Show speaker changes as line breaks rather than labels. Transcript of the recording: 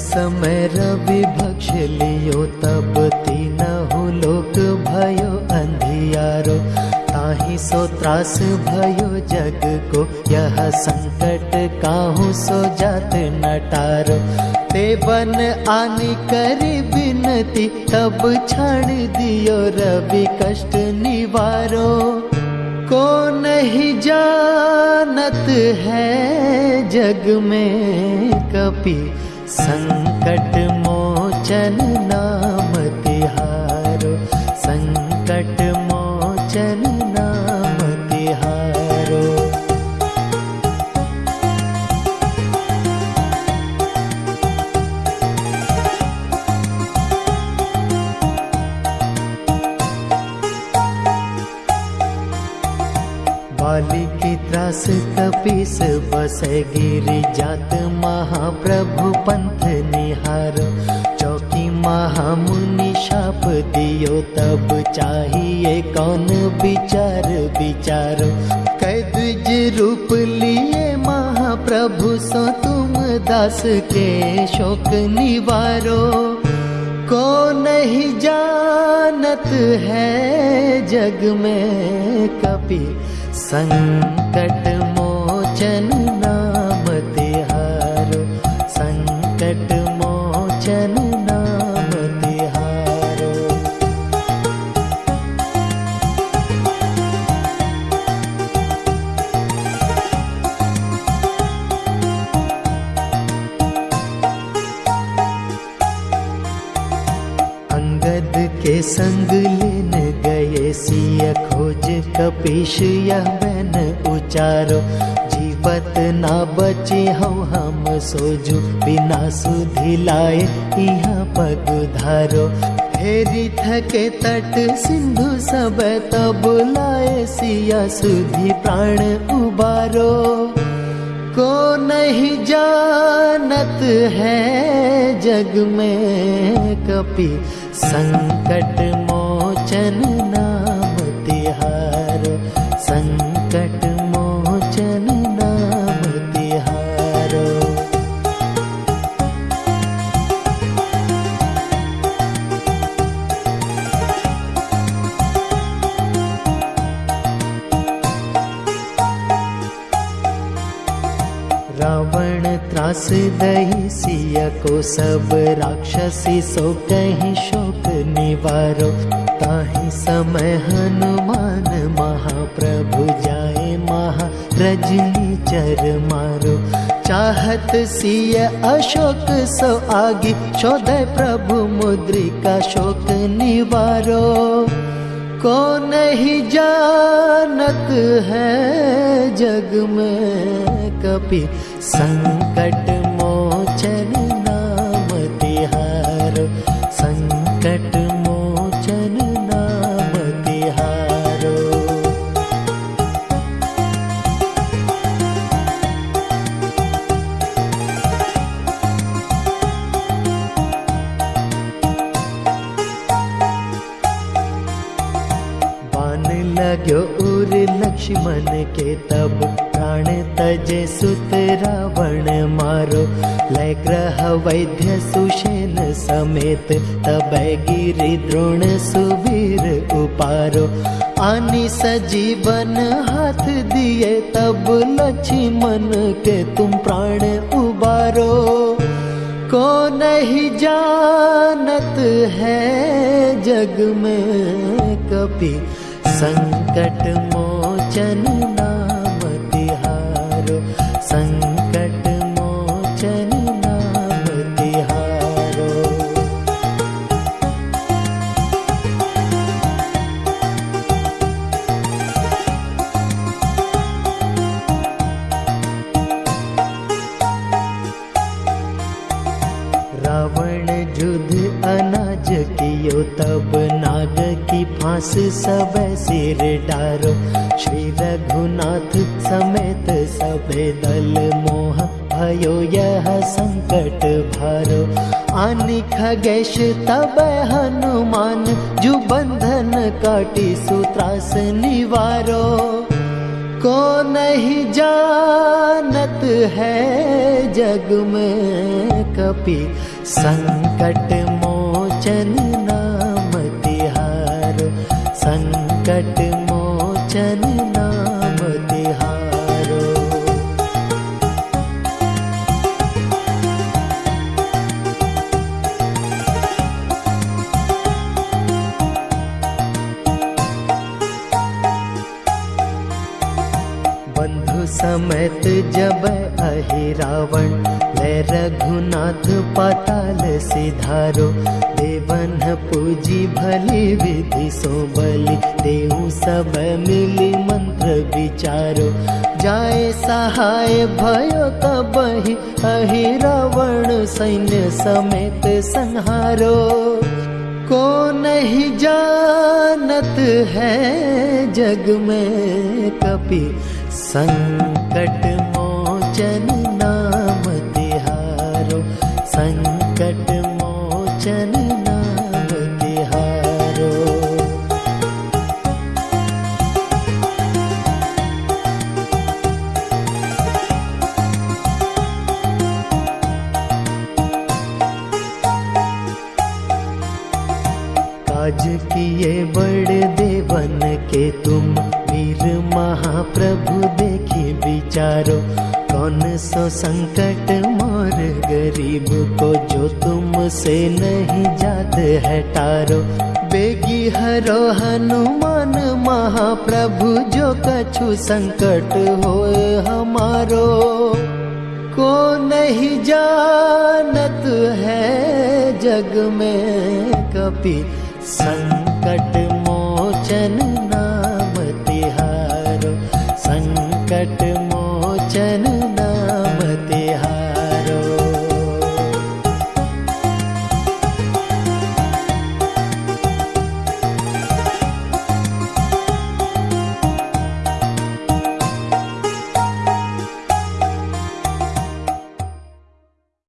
समय रवि भक्ष लियो, तब तीनहु लोक भयो अंधियारो ताहि सो त्रास भयो जग को। यह संकट काहू सो जात नटारो। ते बन आनी करी बिनती तब छाड़ दियो रवि कष्ट निवारो। को नहीं जानत है जग में कपि संकट मोचन नाम तिहारो संकट मोचन बाली की त्रास कपीस बसे गिरी जात महाप्रभु पंथ निहार। चौकी महामुनि शाप दियो, तब चाहिए कौन विचार विचारो। कैद रूप लिए महाप्रभु, सो तुम दास के शोक निवारो। को नहीं जानत है जग में कपि संकट के संग लेन गए सिय खोज कपीश यह बैन उचारो। जीवत ना बचे हो हम सोजू, बिना सुधि लाए यहाँ पग धारो। हेरी थके तट सिंधु सब तब लाए सिया सुधि प्राण उबारो। को नहीं जानत है जग में कपि संकट मोचन नाम तिहारो संकट रावण त्रास दही सिय को सब राक्षसी सो कहीं शोक निवारो। ताहि समय हनुमान महाप्रभु जाए महा रजनी चर मारो। चाहत सिय अशोक सो आगे, शोधय प्रभु मुद्रिका शोक निवारो। को नहीं जानत है जग में कपि संकट मोचन लाग्यो उर लक्ष्मण के तब प्राण तजे सुत रावण मारो। लय ग्रह वैद्य सुषेन समेत तब गिरि द्रोण सुवीर उपारो। आनी सजीवन हाथ दिए तब लक्ष्मण के तुम प्राण उबारो। को नहीं जानत है जग में कपि? संकट मोचन नाम तिहारो संकट मोचन नाम तिहारो रावण कियो, तब नाग की फांस सब सिर डारो। श्री रघुनाथ समेत सब दल मोह भयो, यह संकट भारो। आनि खगेश, तब हनुमान जु बंधन काटी सूत्रास निवारो। को नहीं जानत है जग में कपि, संकट तिहारो संकट मोचन नाम तिहारो बंधु समेत जब अहि रावण ले रघुनाथ पाताल सिधारो पूजी भली विधि सो बलि देऊ सब मिली मंत्र विचारो। जाए सहाय भयो कबहि अहि रावण सैन्य समेत संहारो। को नहीं जानत है जग में कपि संकट मोचन नाम तिहारो। संकट बड़ देवन के तुम वीर महाप्रभु देखे विचारो, कौन सो संकट मोर गरीब को जो तुम से नहीं जात है टारो। बेगी हरो हनुमान महाप्रभु जो कछु संकट हो हमारो। को नहीं जानत है जग में कपि संकट मोचन